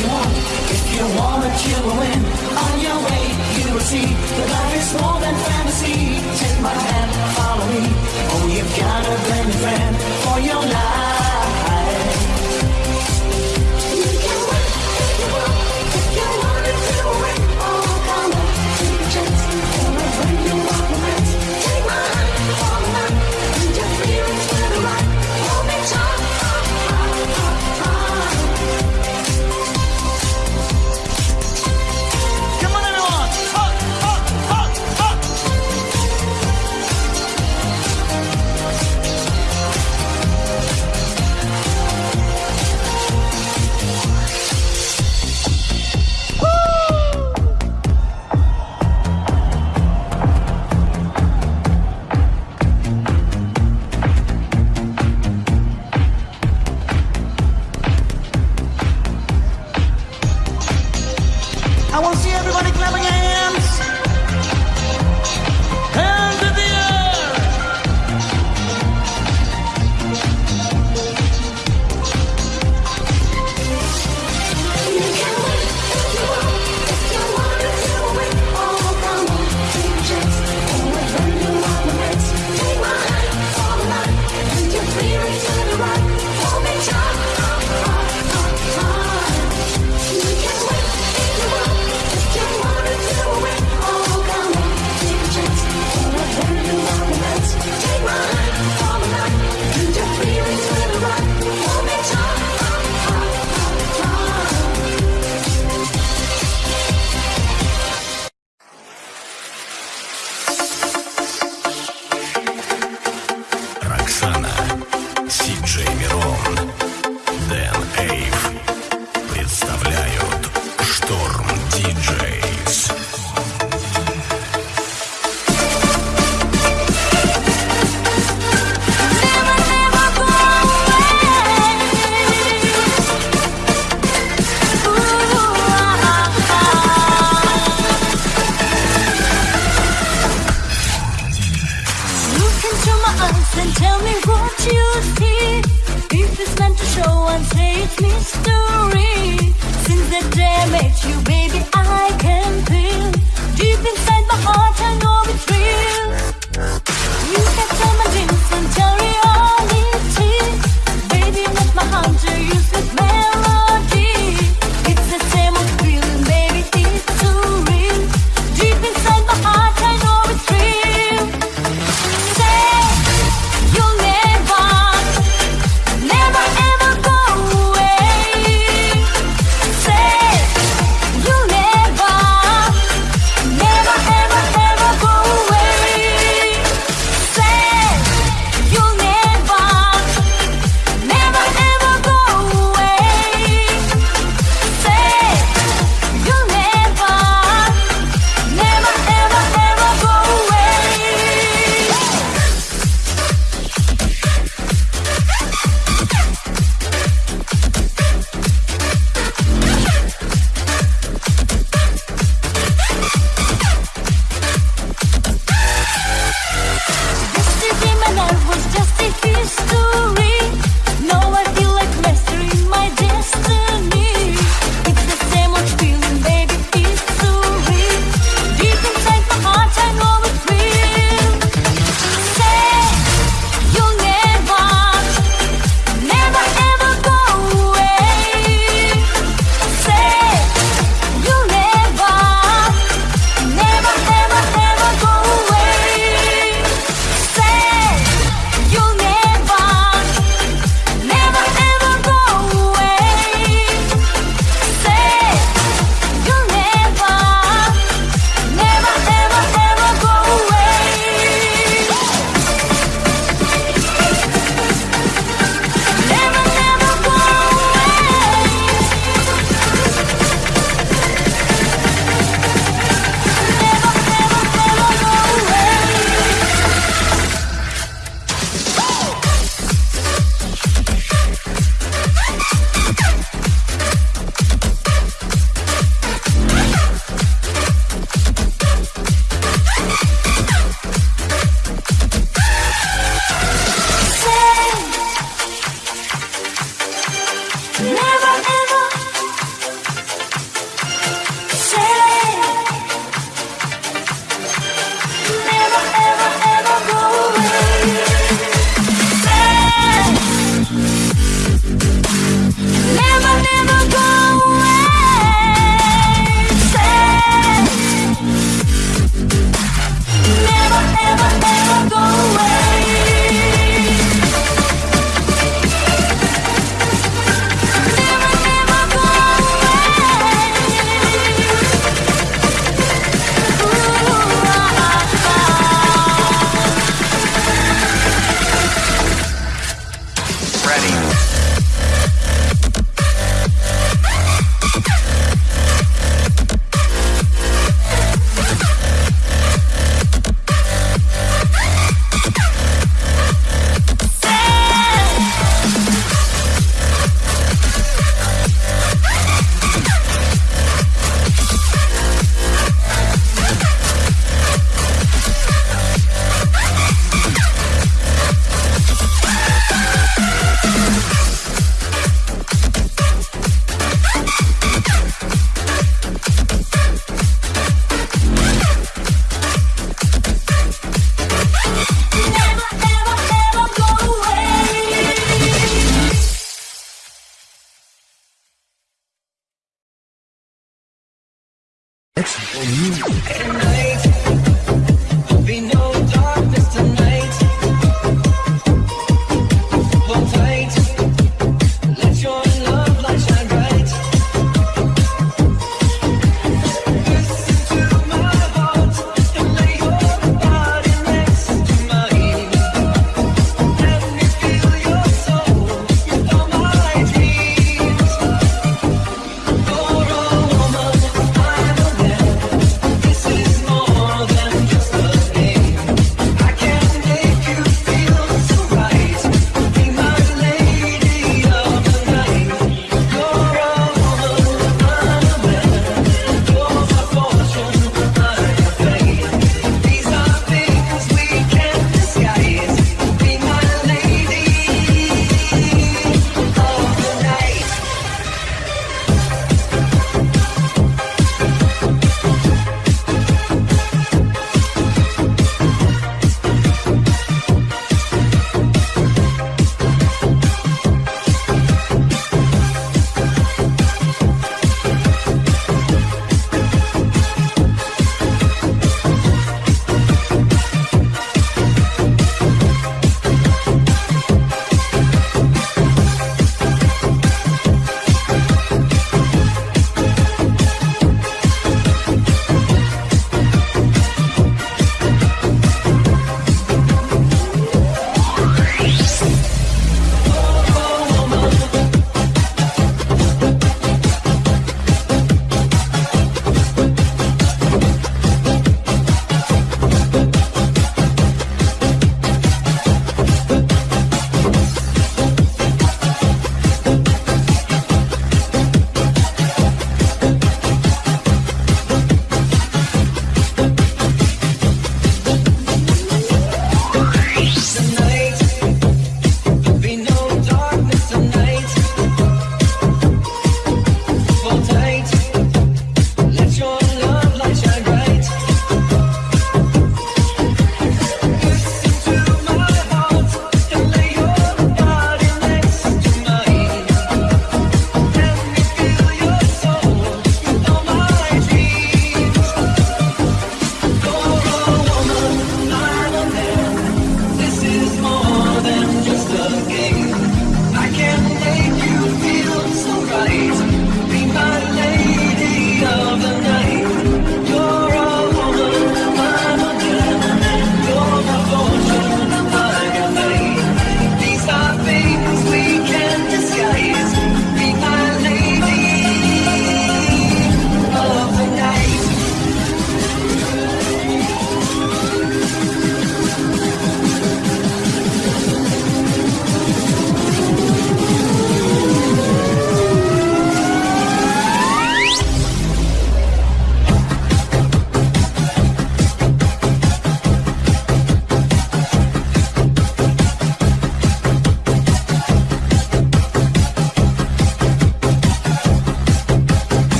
you want. If you want it, you will win. On your way, you will see that life is more than fantasy. Take my hand, follow me. Oh, you've got a blended friend for your life.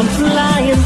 Stop, baby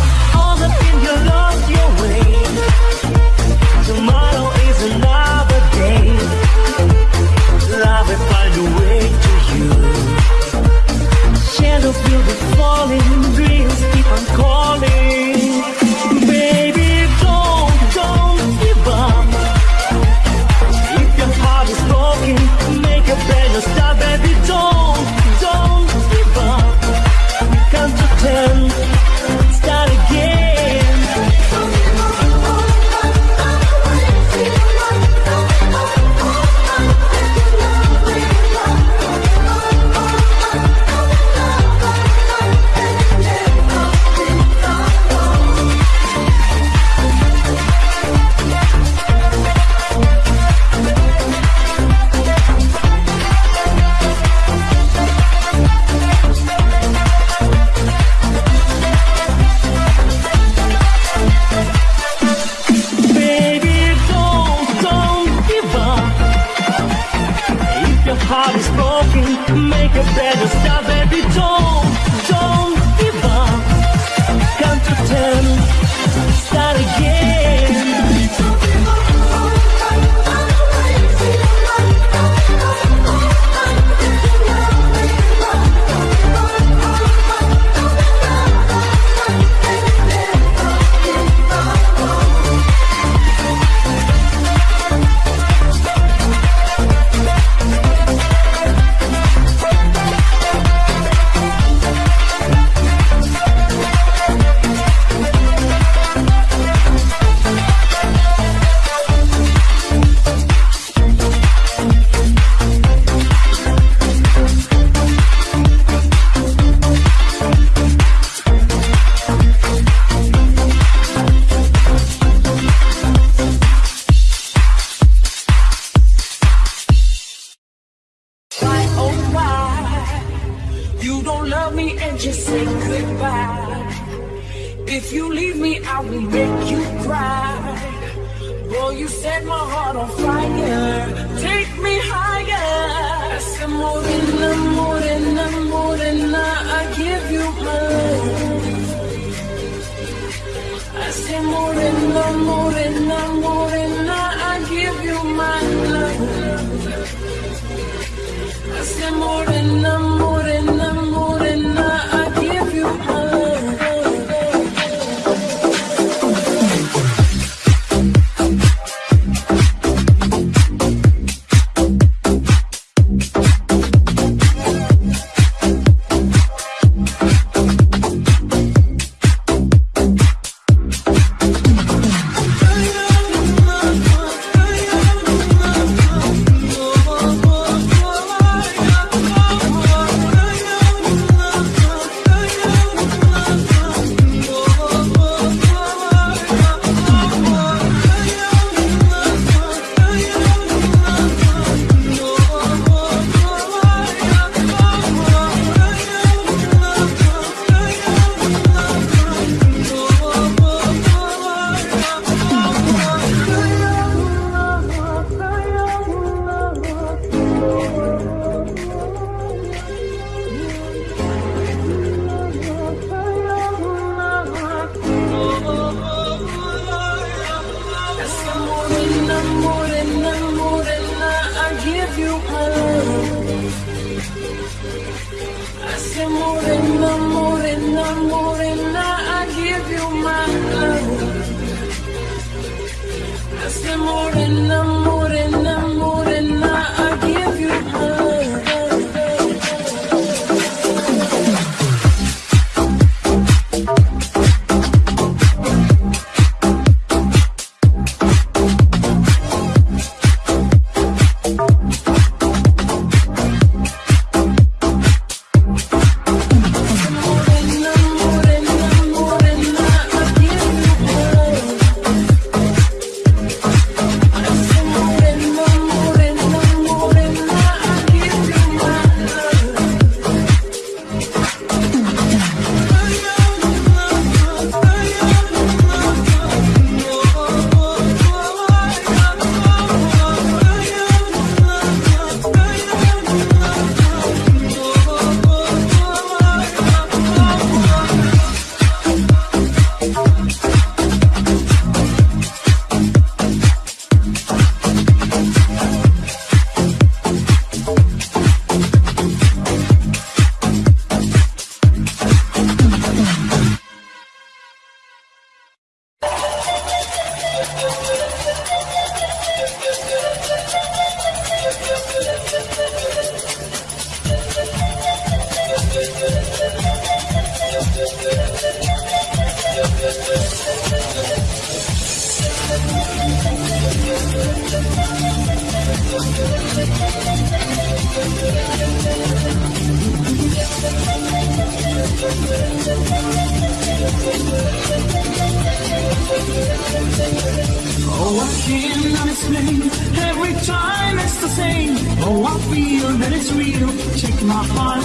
Oh, I cannot explain. Every time it's the same. Oh, I feel that it's real. Take my heart.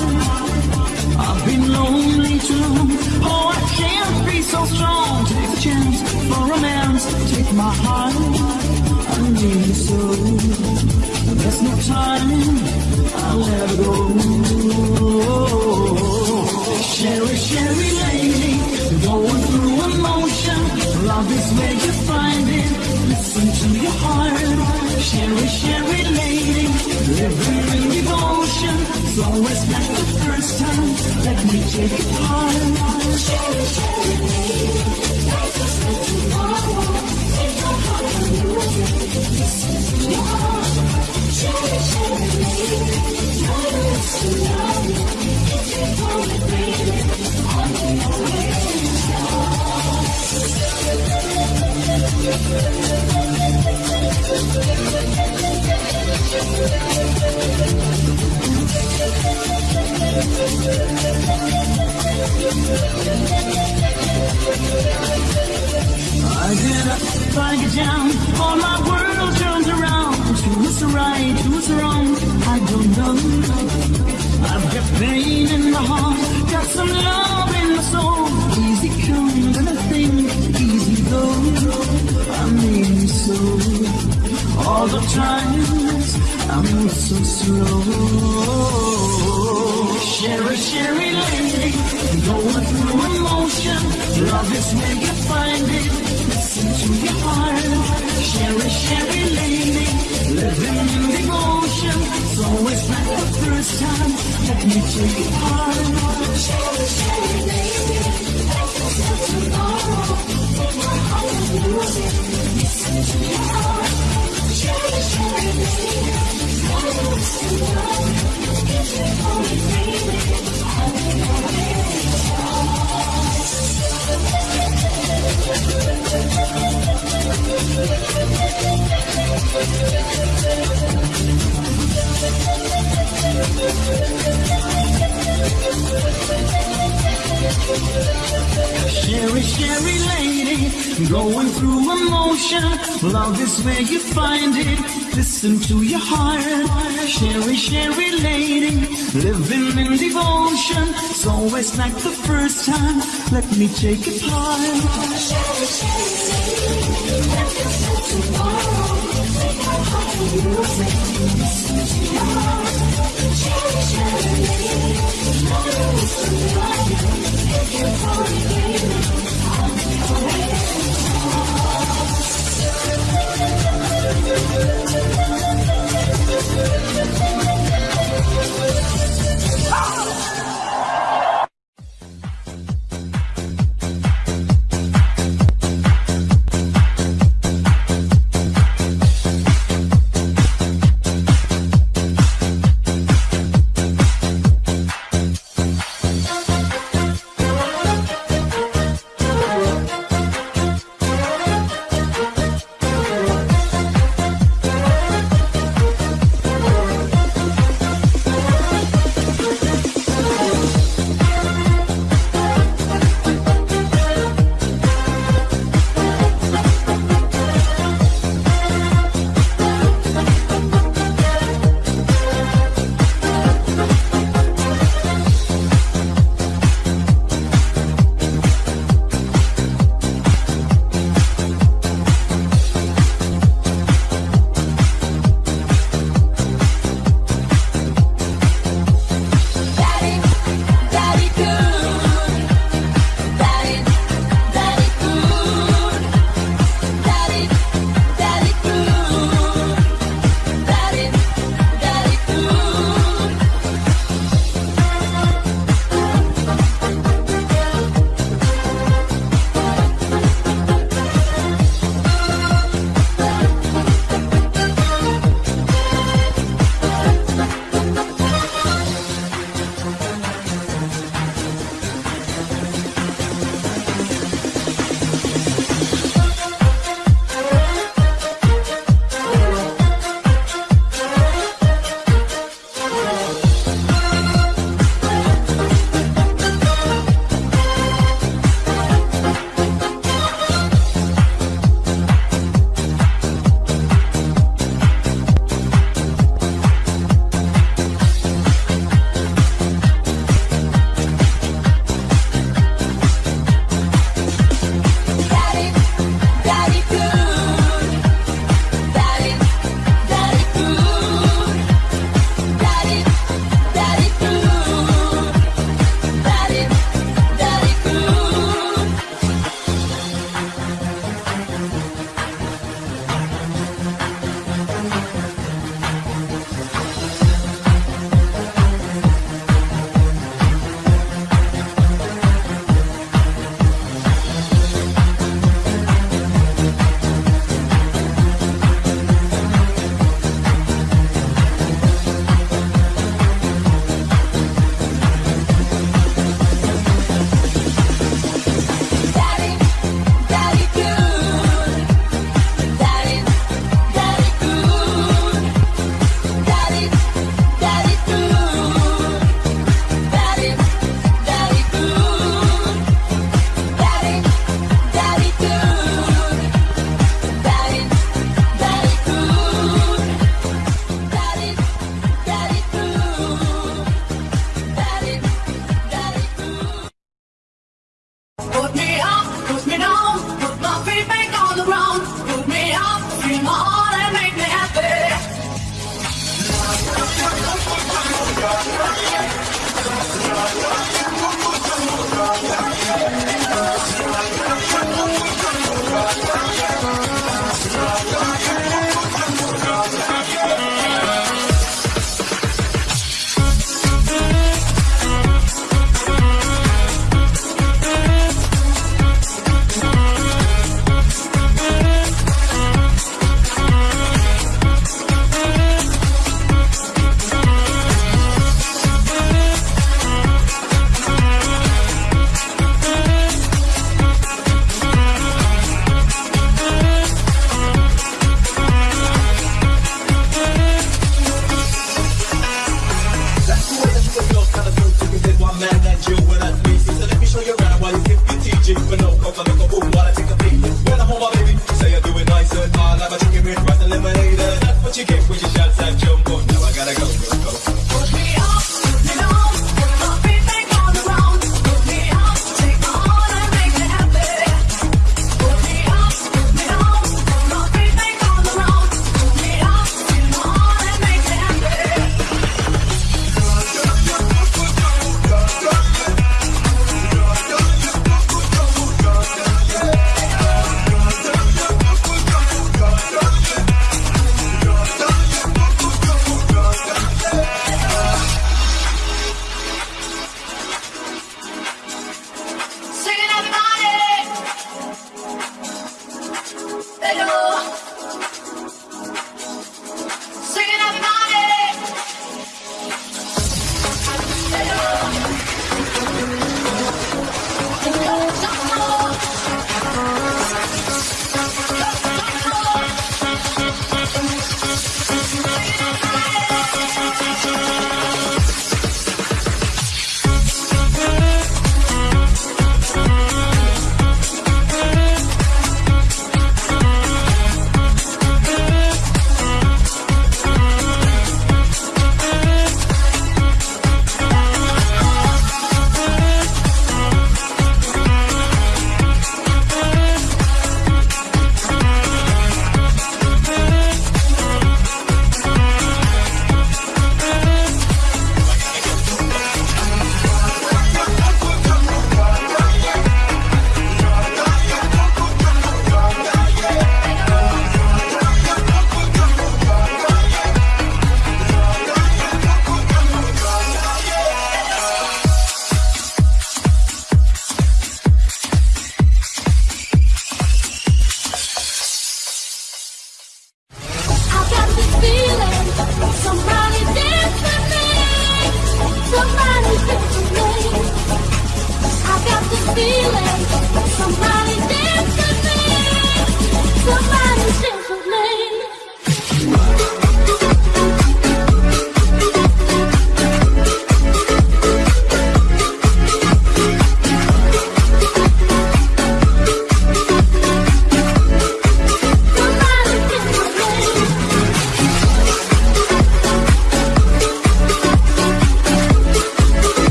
I've been lonely too. Oh, I can't be so strong. Take a chance for romance. Take my heart. I need you so. There's no time. I'll never go. Cheri, Cheri lady, going through emotion. Love is where you find it. Listen to your heart. Cheri, Cheri lady, living in devotion. It's always like the first time. Let me take it hard. Cheri, Cheri lady, life is like tomorrow. Take my heart and it. Listen to your heart. Cheri, Cheri lady, your love I get up, I get down, all my world turns around. Who's right, who's wrong, I don't know. I've got pain in my heart, got some love in my soul. Easy come, I think easy go. I mean so. All the times I move so slow. Cheri, Cheri lady, going through emotion. Love is where you find it. Listen to your heart. Cheri, Cheri lady, living in devotion. It's always like the first time. Let me take not tomorrow. My heart lose. Listen to your heart. You. Baby, I'll be your way. We'll be right back. Cheri, Cheri lady, going through emotion. Love is where you find it. Listen to your heart. Cheri, Cheri lady, living in devotion. It's always like the first time. Let me take it part. Cheri, Cheri lady, is not tomorrow. Take my heart and use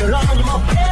You're on your